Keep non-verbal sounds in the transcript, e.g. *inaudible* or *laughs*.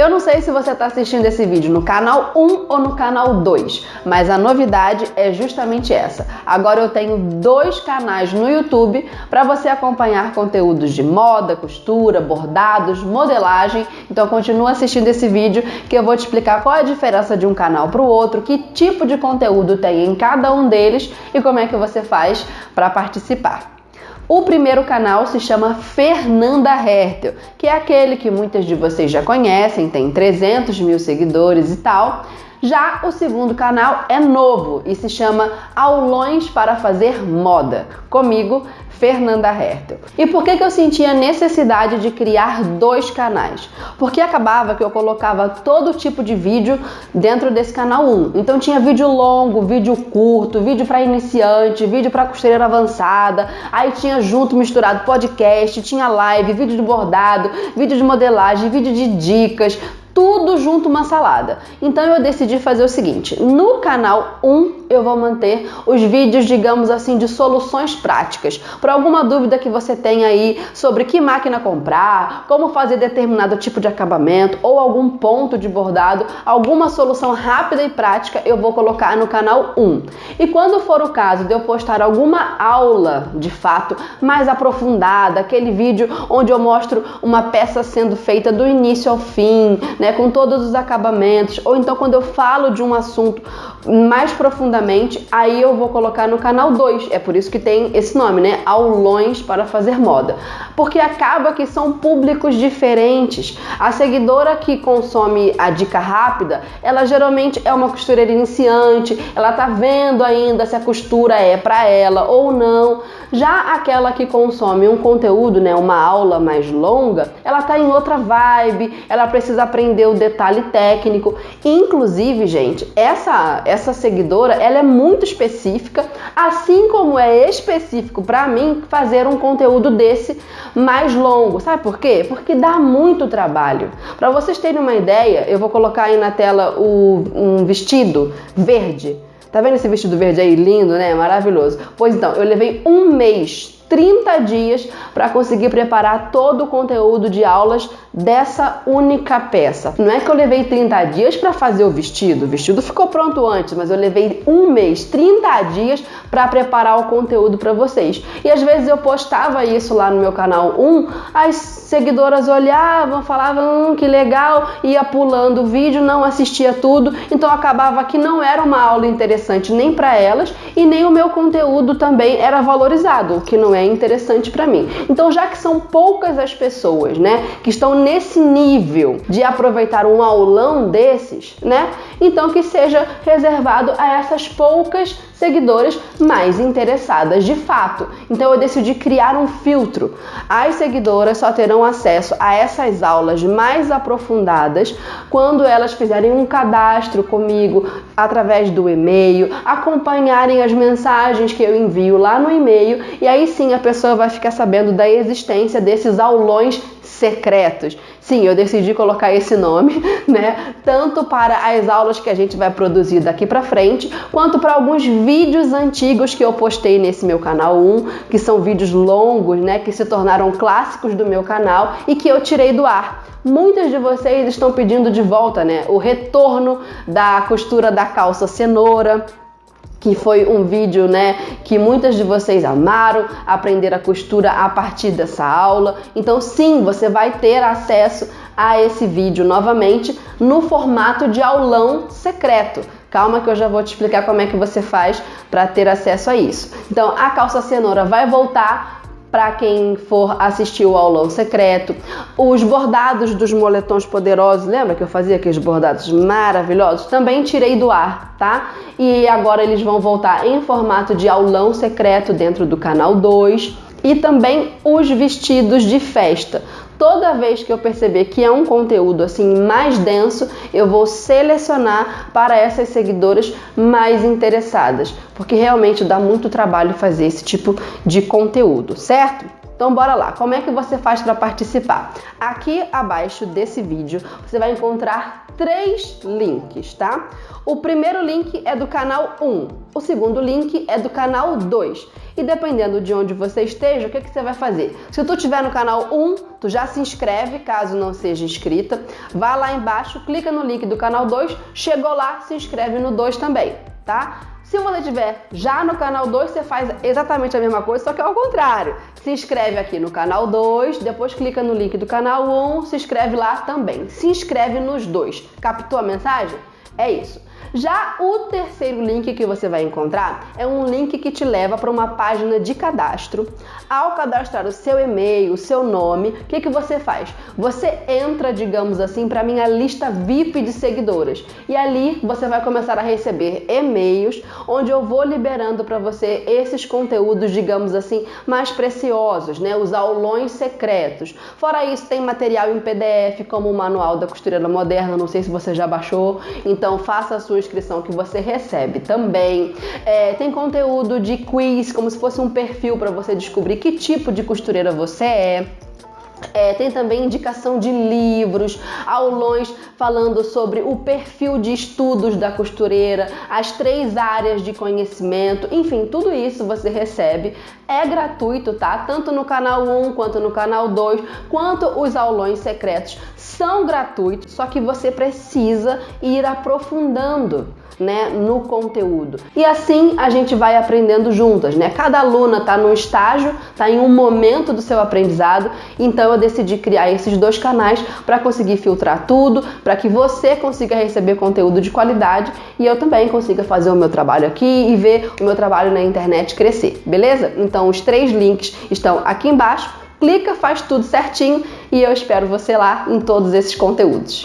Eu não sei se você está assistindo esse vídeo no canal 1 ou no canal 2, mas a novidade é justamente essa. Agora eu tenho dois canais no YouTube para você acompanhar conteúdos de moda, costura, bordados, modelagem. Então continua assistindo esse vídeo que eu vou te explicar qual é a diferença de um canal para o outro, que tipo de conteúdo tem em cada um deles e como é que você faz para participar. O primeiro canal se chama Fernanda Hertel, que é aquele que muitas de vocês já conhecem, tem 300 mil seguidores e tal. Já o segundo canal é novo e se chama Aulões para Fazer Moda. Comigo, Fernanda Hertel. E por que, que eu sentia necessidade de criar dois canais? Porque acabava que eu colocava todo tipo de vídeo dentro desse canal 1. Então tinha vídeo longo, vídeo curto, vídeo para iniciante, vídeo para costureira avançada, aí tinha junto misturado podcast, tinha live, vídeo de bordado, vídeo de modelagem, vídeo de dicas, tudo junto uma salada. Então eu decidi fazer o seguinte: no canal 1 eu vou manter os vídeos, digamos assim, de soluções práticas. Para alguma dúvida que você tenha aí sobre que máquina comprar, como fazer determinado tipo de acabamento ou algum ponto de bordado, alguma solução rápida e prática eu vou colocar no canal 1. E quando for o caso de eu postar alguma aula de fato mais aprofundada, aquele vídeo onde eu mostro uma peça sendo feita do início ao fim, né, com todos os acabamentos, ou então quando eu falo de um assunto mais profundamente, aí eu vou colocar no canal 2. É por isso que tem esse nome, né? Aulões para fazer moda. Porque acaba que são públicos diferentes. A seguidora que consome a dica rápida, ela geralmente é uma costureira iniciante, ela tá vendo ainda se a costura é para ela ou não. Já aquela que consome um conteúdo, né, uma aula mais longa, ela tá em outra vibe, ela precisa aprender o detalhe técnico. Inclusive, gente, essa essa seguidora, ela é muito específica, assim como é específico para mim fazer um conteúdo desse mais longo. Sabe por quê? Porque dá muito trabalho. Para vocês terem uma ideia, eu vou colocar aí na tela o, um vestido verde. Tá vendo esse vestido verde aí lindo, né? Maravilhoso. Pois então, eu levei um mês 30 dias para conseguir preparar todo o conteúdo de aulas dessa única peça. Não é que eu levei 30 dias para fazer o vestido, o vestido ficou pronto antes, mas eu levei um mês, 30 dias para preparar o conteúdo para vocês. E às vezes eu postava isso lá no meu canal 1, as seguidoras olhavam, falavam hum, que legal, ia pulando o vídeo, não assistia tudo, então acabava que não era uma aula interessante nem para elas e nem o meu conteúdo também era valorizado, o que não é é interessante para mim. Então, já que são poucas as pessoas, né, que estão nesse nível de aproveitar um aulão desses, né, então que seja reservado a essas poucas seguidoras mais interessadas de fato. Então eu decidi criar um filtro. As seguidoras só terão acesso a essas aulas mais aprofundadas quando elas fizerem um cadastro comigo através do e-mail, acompanharem as mensagens que eu envio lá no e-mail e aí sim a pessoa vai ficar sabendo da existência desses aulões secretos. Sim, eu decidi colocar esse nome, *laughs* né? Tanto para as aulas que a gente vai produzir daqui para frente, quanto para alguns vídeos antigos que eu postei nesse meu canal 1, que são vídeos longos, né, que se tornaram clássicos do meu canal e que eu tirei do ar. Muitas de vocês estão pedindo de volta, né, o retorno da costura da calça cenoura, que foi um vídeo, né, que muitas de vocês amaram, aprender a costura a partir dessa aula. Então, sim, você vai ter acesso a esse vídeo novamente no formato de aulão secreto. Calma que eu já vou te explicar como é que você faz para ter acesso a isso. Então, a calça cenoura vai voltar para quem for assistir o aulão secreto. Os bordados dos moletons poderosos, lembra que eu fazia aqueles bordados maravilhosos? Também tirei do ar, tá? E agora eles vão voltar em formato de aulão secreto dentro do canal 2 e também os vestidos de festa. Toda vez que eu perceber que é um conteúdo assim mais denso, eu vou selecionar para essas seguidoras mais interessadas, porque realmente dá muito trabalho fazer esse tipo de conteúdo, certo? Então bora lá, como é que você faz para participar? Aqui abaixo desse vídeo você vai encontrar três links, tá? O primeiro link é do canal 1, o segundo link é do canal 2. E dependendo de onde você esteja, o que, que você vai fazer? Se tu estiver no canal 1, tu já se inscreve, caso não seja inscrita. Vá lá embaixo, clica no link do canal 2, chegou lá, se inscreve no 2 também, tá? Se você estiver já no canal 2, você faz exatamente a mesma coisa, só que ao contrário. Se inscreve aqui no canal 2, depois clica no link do canal 1, se inscreve lá também. Se inscreve nos dois. Captou a mensagem? É isso. Já o terceiro link que você vai encontrar é um link que te leva para uma página de cadastro. Ao cadastrar o seu e-mail, o seu nome, o que, que você faz? Você entra, digamos assim, para minha lista VIP de seguidoras. E ali você vai começar a receber e-mails onde eu vou liberando para você esses conteúdos, digamos assim, mais preciosos, né? Os aulões secretos. Fora isso, tem material em PDF, como o Manual da Costureira Moderna, não sei se você já baixou, então faça a sua inscrição que você recebe também. É, tem conteúdo de quiz, como se fosse um perfil para você descobrir que tipo de costureira você é. É, tem também indicação de livros, aulões falando sobre o perfil de estudos da costureira, as três áreas de conhecimento, enfim, tudo isso você recebe. É gratuito, tá? Tanto no canal 1 quanto no canal 2, quanto os aulões secretos são gratuitos, só que você precisa ir aprofundando né, no conteúdo. E assim a gente vai aprendendo juntas, né? Cada aluna está num estágio, está em um momento do seu aprendizado, então eu decidi criar esses dois canais para conseguir filtrar tudo, para que você consiga receber conteúdo de qualidade e eu também consiga fazer o meu trabalho aqui e ver o meu trabalho na internet crescer, beleza? Então os três links estão aqui embaixo. Clica, faz tudo certinho e eu espero você lá em todos esses conteúdos.